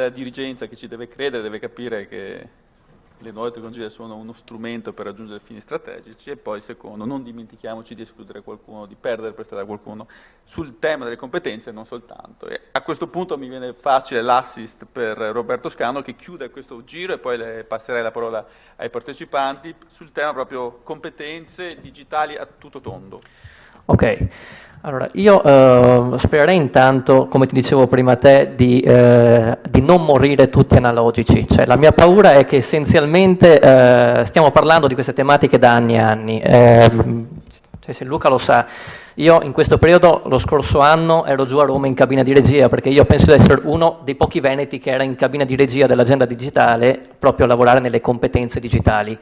la dirigenza che ci deve credere, deve capire che le nuove tecnologie sono uno strumento per raggiungere fini strategici e poi secondo non dimentichiamoci di escludere qualcuno, di perdere per strada qualcuno sul tema delle competenze non soltanto. E a questo punto mi viene facile l'assist per Roberto Scano che chiude questo giro e poi passerei la parola ai partecipanti sul tema proprio competenze digitali a tutto tondo. Ok, allora io eh, spererei intanto, come ti dicevo prima te, di, eh, di, non morire tutti analogici. Cioè, la mia paura è che essenzialmente eh, stiamo parlando di queste tematiche da anni e anni. Ehm, cioè, se Luca lo sa, io in questo periodo, lo scorso anno, ero giù a Roma in cabina di regia, perché io penso di essere uno dei pochi veneti che era in cabina di regia dell'agenda digitale proprio a lavorare nelle competenze digitali.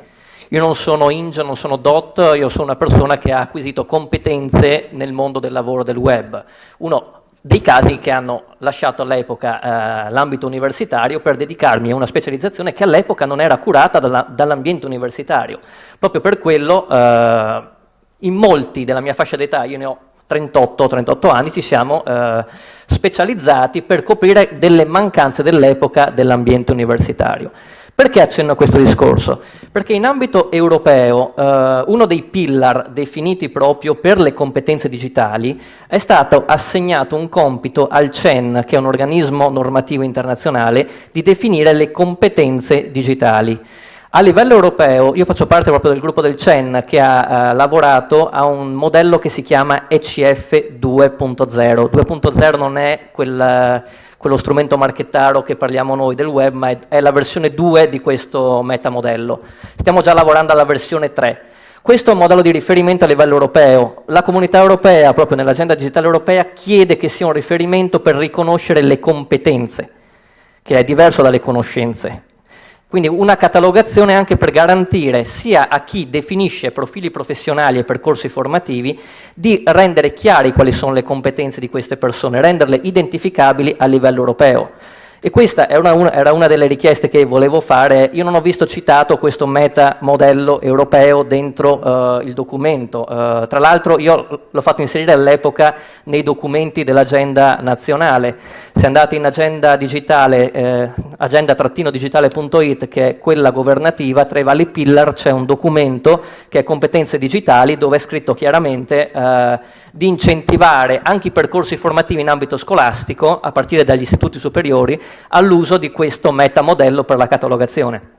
Io non sono Inge, non sono DOT, io sono una persona che ha acquisito competenze nel mondo del lavoro del web. Uno dei casi che hanno lasciato all'epoca eh, l'ambito universitario per dedicarmi a una specializzazione che all'epoca non era curata dall'ambiente universitario. Proprio per quello eh, in molti della mia fascia d'età, io ne ho 38-38 anni, ci siamo eh, specializzati per coprire delle mancanze dell'epoca dell'ambiente universitario. Perché accenno a questo discorso? Perché in ambito europeo eh, uno dei pillar definiti proprio per le competenze digitali è stato assegnato un compito al CEN, che è un organismo normativo internazionale, di definire le competenze digitali. A livello europeo, io faccio parte proprio del gruppo del CEN che ha eh, lavorato a un modello che si chiama ECF 2.0. 2.0 non è quel quello strumento marchettaro che parliamo noi del web, ma è, la versione 2 di questo metamodello. Stiamo già lavorando alla versione 3. Questo è un modello di riferimento a livello europeo. La comunità europea, proprio nell'agenda digitale europea, chiede che sia un riferimento per riconoscere le competenze, che è diverso dalle conoscenze. Quindi una catalogazione anche per garantire sia a chi definisce profili professionali e percorsi formativi di rendere chiari quali sono le competenze di queste persone, renderle identificabili a livello europeo. E questa una, una, era una delle richieste che volevo fare. Io non ho visto citato questo meta modello europeo dentro uh, il documento. Uh, tra l'altro io l'ho fatto inserire all'epoca nei documenti dell'agenda nazionale. Se andate in agenda digitale, eh, agenda-digitale.it, che è quella governativa, tra i vari pillar c'è un documento che è competenze digitali, dove è scritto chiaramente eh, di incentivare anche i percorsi formativi in ambito scolastico, a partire dagli istituti superiori, all'uso di questo metamodello per la catalogazione.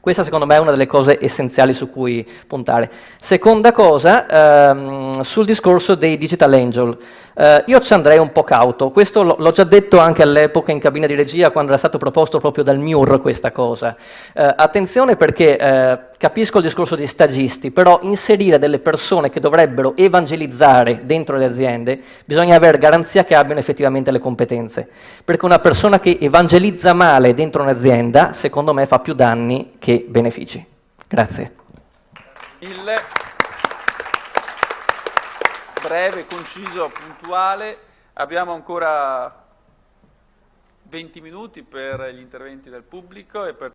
Questa secondo me è una delle cose essenziali su cui puntare. Seconda cosa, ehm, sul discorso dei digital angel. Eh, io ci andrei un po' cauto, questo l'ho già detto anche all'epoca in cabina di regia quando era stato proposto proprio dal MIUR questa cosa. Eh, attenzione perché eh, capisco il discorso di stagisti, però inserire delle persone che dovrebbero evangelizzare dentro le aziende, bisogna avere garanzia che abbiano effettivamente le competenze. Perché una persona che evangelizza male dentro un'azienda, secondo me fa più danni che benefici. Grazie. Il breve, conciso, puntuale. Abbiamo ancora 20 minuti per gli interventi del pubblico e per